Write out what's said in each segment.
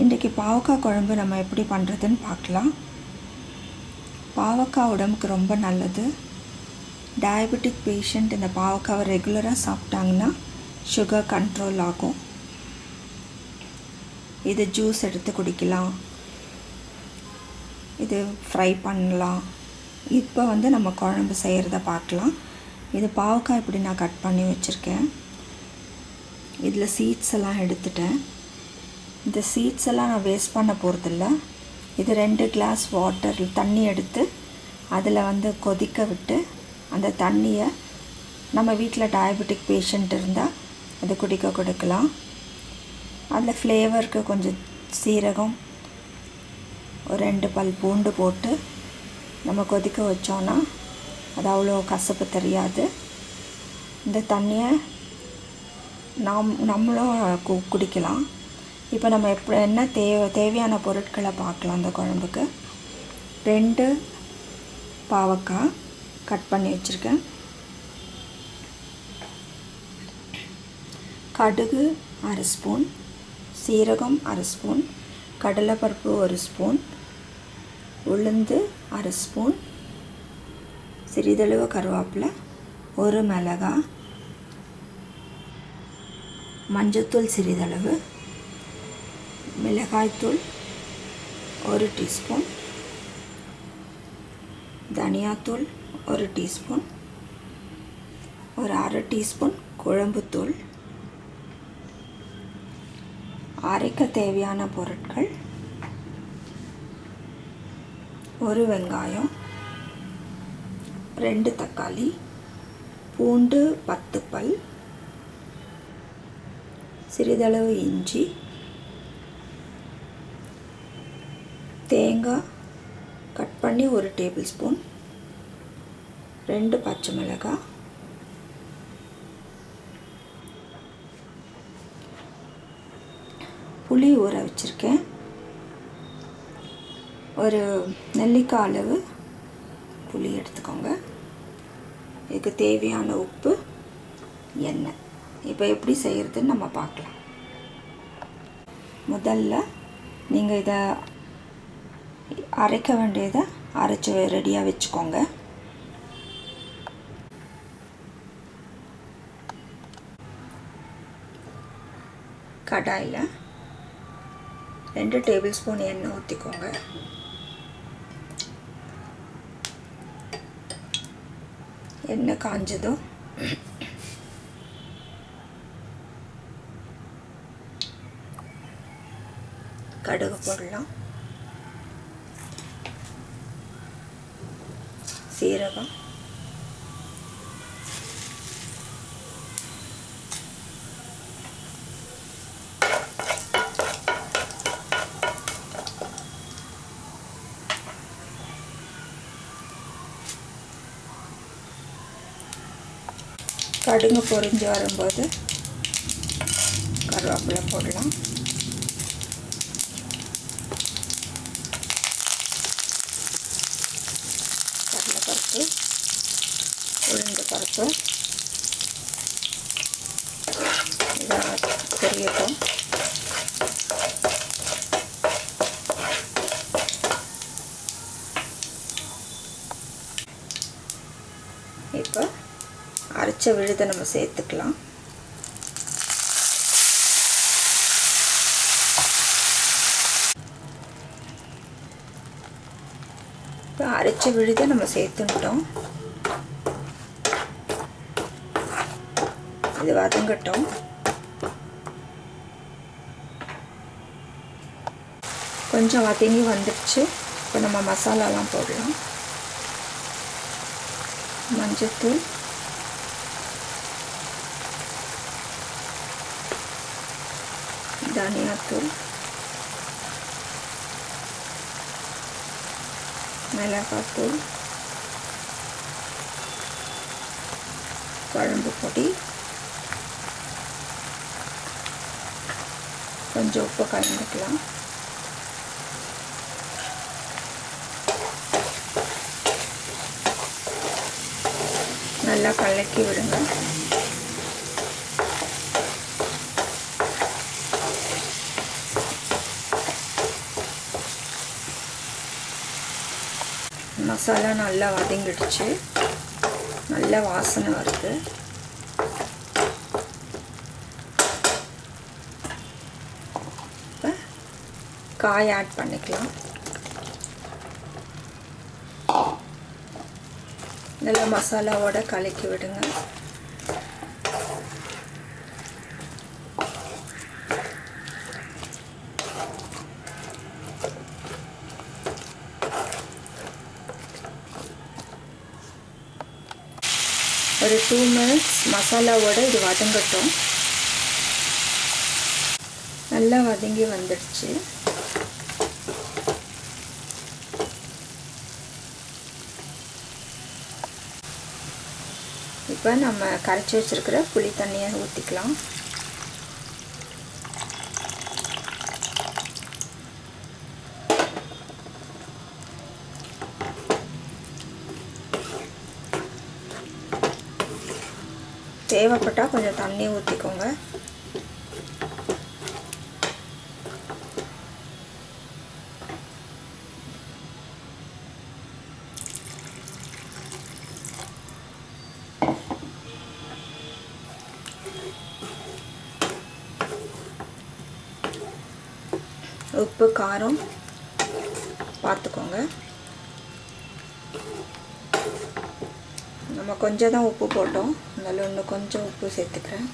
இன்றைக்கி பாவக்காய் குழம்பு நம்ம எப்படி பண்ணுறதுன்னு பார்க்கலாம். பாவக்காய் உடம்புக்கு ரொம்ப நல்லது. டயபெட்டிக் பேஷண்ட் இந்த பாவக்காவை ரெகுலராக சாப்பிட்டாங்கன்னா சுகர் கண்ட்ரோல் ஆகும். இது ஜூஸ் எடுத்து குடிக்கலாம். இது ஃப்ரை பண்ணலாம். இப்போ வந்து நம்ம குழம்பு செய்கிறத பார்க்கலாம். இது பாவக்காய் இப்படி நான் கட் பண்ணி வச்சுருக்கேன். இதில் சீட்ஸ் எல்லாம் எடுத்துட்டேன். இந்த சீட்ஸ் எல்லாம் நான் வேஸ்ட் பண்ண போகிறதில்ல இது ரெண்டு கிளாஸ் வாட்டர் தண்ணி எடுத்து அதில் வந்து கொதிக்க விட்டு அந்த தண்ணியை நம்ம வீட்டில் டயபெட்டிக் பேஷண்ட் இருந்தால் அது குடிக்க கொடுக்கலாம். அதில் ஃப்ளேவருக்கு கொஞ்சம் சீரகம் ஒரு ரெண்டு பல் பூண்டு போட்டு நம்ம கொதிக்க வச்சோன்னா அது அவ்வளோ கசப்பு தெரியாது. இந்த தண்ணியை நாம் நம்மளும் கு குடிக்கலாம். இப்போ நம்ம எப்படி என்ன தேவை தேவையான பொருட்களை பார்க்கலாம் அந்த குழம்புக்கு. ரெண்டு பாவக்காய் கட் பண்ணி வச்சுருக்கேன். கடுகு அரை ஸ்பூன் சீரகம் அரை ஸ்பூன் கடலைப்பருப்பு ஒரு ஸ்பூன் உளுந்து அரை ஸ்பூன் சிறிதளவு கருவேப்பிலை ஒரு மிளகாய் மஞ்சத்தூள் சிறிதளவு மிளகாய்த்தூள் ஒரு டீஸ்பூன் தனியாத்தூள் ஒரு டீஸ்பூன் ஒரு அரை டீஸ்பூன் குழம்புத்தூள் அரைக்க தேவையான பொருட்கள் ஒரு வெங்காயம் ரெண்டு தக்காளி பூண்டு பத்து பல் சிறிதளவு இஞ்சி தேங்காய் கட் பண்ணி ஒரு டேபிள் ஸ்பூன் ரெண்டு பச்சை மிளகாய் புளி ஊற வச்சுருக்கேன். ஒரு நெல்லிக்காய் அளவு புளி எடுத்துக்கோங்க. இதுக்கு தேவையான உப்பு எண்ணெய். இப்போ எப்படி செய்கிறதுன்னு நம்ம பார்க்கலாம். முதல்ல நீங்கள் இதை அரைக்க வேண்டியதை அரைச்சி ரெடியாக வச்சுக்கோங்க. கடாயில் ரெண்டு டேபிள் ஸ்பூன் எண்ணெய் ஊற்றிக்கோங்க எண்ணெய் காஞ்சதும் கடுகு போடலாம். சீரகம் கடுகு பொரிஞ்சு வரும்போது கருவேப்பிலை போடலாம் கடலைப்பருப்பு இப்போ பருப்பு இப்போ அரைச்ச விழுதை நம்ம சேர்த்துக்கலாம். இப்போ அரைச்ச விழுதை நம்ம சேர்த்துட்டோம் இது வதங்கட்டும் கொஞ்சம் வதங்கி வந்துடுச்சு இப்போ நம்ம மசாலாலாம் போடலாம். மஞ்சத்தூள். தனியாத்தூள். மிளகாத்தூள். குழம்பு பொடி. கொஞ்சம் உப்பு கலந்துக்கலாம் நல்லா கலக்கி விடுங்க மசாலா நல்லா வதங்கிடுச்சு நல்ல வாசனை வருது காய் ஆட் பண்ணிக்கலாம். நல்லா மசாலாவோட கலக்கி விடுங்க. ஒரு டூ மினிட்ஸ் மசாலாவோட இது வதங்கட்டும். நல்லா வதங்கி வந்துடுச்சு. இப்போ நம்ம கரைச்சி வச்சுருக்கிற புளி தண்ணியை ஊற்றிக்கலாம் தேவைப்பட்டால் கொஞ்சம் தண்ணி ஊற்றிக்கோங்க உப்பு காரம் பார்த்துக்கோங்க. நம்ம கொஞ்சம் தான் உப்பு போட்டோம். அதனால் இன்னும் கொஞ்சம் உப்பு சேர்த்துக்கிறேன்.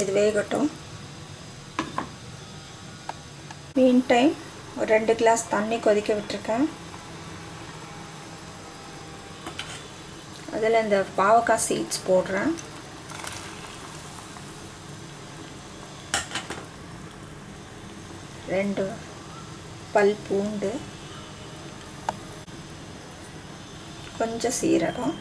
இது வேகட்டும். மீன் டைம் ஒரு ரெண்டு கிளாஸ் தண்ணி கொதிக்க விட்டுருக்கேன். அதில் இந்த பாவக்காய் சீட்ஸ் போடுறேன். ரெண்டு பல் பூண்டு. கொஞ்சம் சீரகம்.